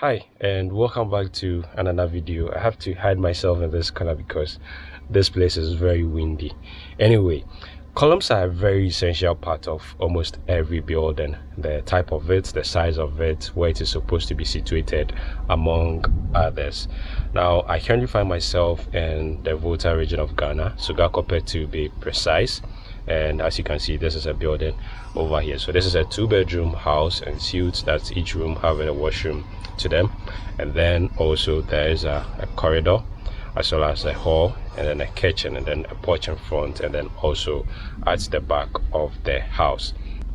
hi and welcome back to another video. I have to hide myself in this color because this place is very windy. Anyway columns are a very essential part of almost every building. The type of it the size of it where it is supposed to be situated among others. Now i currently find myself in the volta region of ghana. Sogakope to be precise and as you can see this is a building over here. So this is a two-bedroom house and suites that's each room having a washroom to them. And then also there is a, a corridor as well as a hall and then a kitchen and then a porch in front and then also at the back of the house.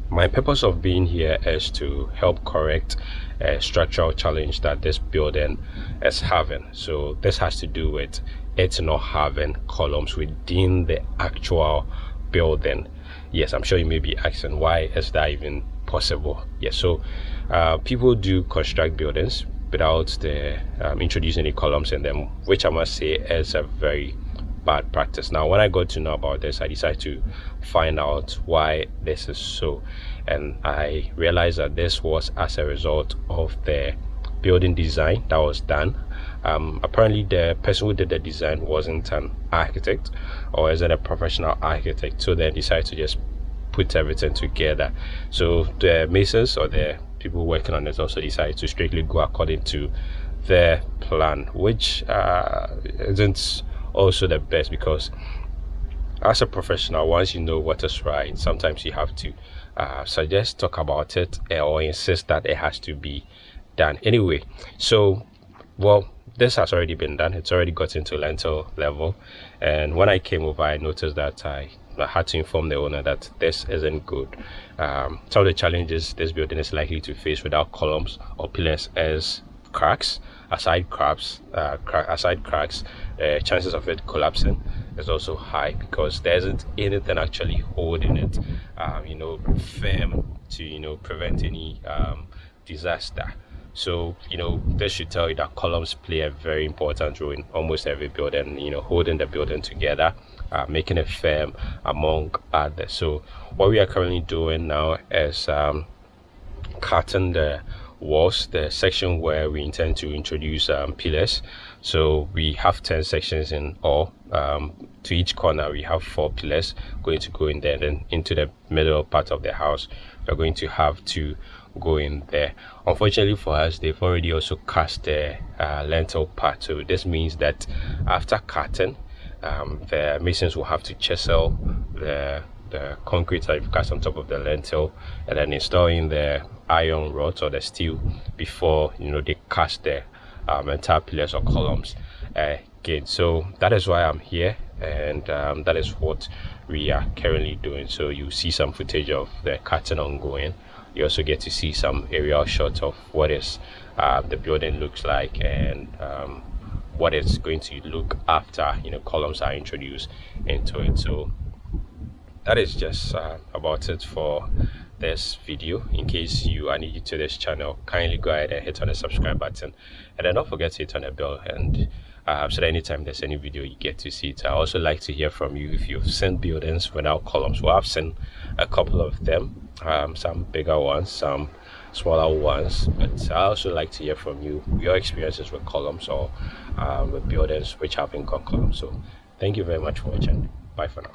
My purpose of being here is to help correct a structural challenge that this building is having. So this has to do with it not having columns within the actual building. Yes i'm sure you may be asking why is that even possible? Yes so uh, people do construct buildings without the um, introducing the columns in them which i must say is a very bad practice. Now when i got to know about this i decided to find out why this is so. And i realized that this was as a result of the building design that was done. Um, apparently the person who did the design wasn't an architect or isn't a professional architect. So they decided to just put everything together. So the masons or the people working on it also decided to strictly go according to their plan which uh, isn't also the best because as a professional once you know what is right sometimes you have to uh, suggest talk about it or insist that it has to be done anyway so well this has already been done it's already got into lintel level and when i came over i noticed that i I had to inform the owner that this isn't good. Um, some of the challenges this building is likely to face without columns or pillars is cracks, aside cracks, uh, crack, aside cracks, uh, chances of it collapsing is also high because there isn't anything actually holding it, um, you know, firm to you know prevent any um, disaster. So, you know, this should tell you that columns play a very important role in almost every building, you know, holding the building together, uh, making it firm among others. So, what we are currently doing now is um, cutting the walls, the section where we intend to introduce um, pillars. So, we have 10 sections in all. Um, to each corner, we have four pillars going to go in there. Then into the middle part of the house, we're going to have two go in there. Unfortunately for us they've already also cast the uh, lintel part so this means that after cutting um, the masons will have to chisel the the concrete that you've cast on top of the lintel and then installing the iron rods or the steel before you know they cast the um, entire pillars or columns again. So that is why i'm here and um, that is what we are currently doing. So you see some footage of the cutting ongoing you also get to see some aerial shots of what is uh, the building looks like and um, what it's going to look after you know columns are introduced into it. So that is just uh, about it for this video. In case you are new to this channel kindly go ahead and hit on the subscribe button. And then don't forget to hit on the bell and uh, so that anytime there's any video you get to see it i also like to hear from you if you've seen buildings without columns. Well i've seen a couple of them um, some bigger ones some smaller ones but i also like to hear from you your experiences with columns or um, with buildings which have got columns. So thank you very much for watching. Bye for now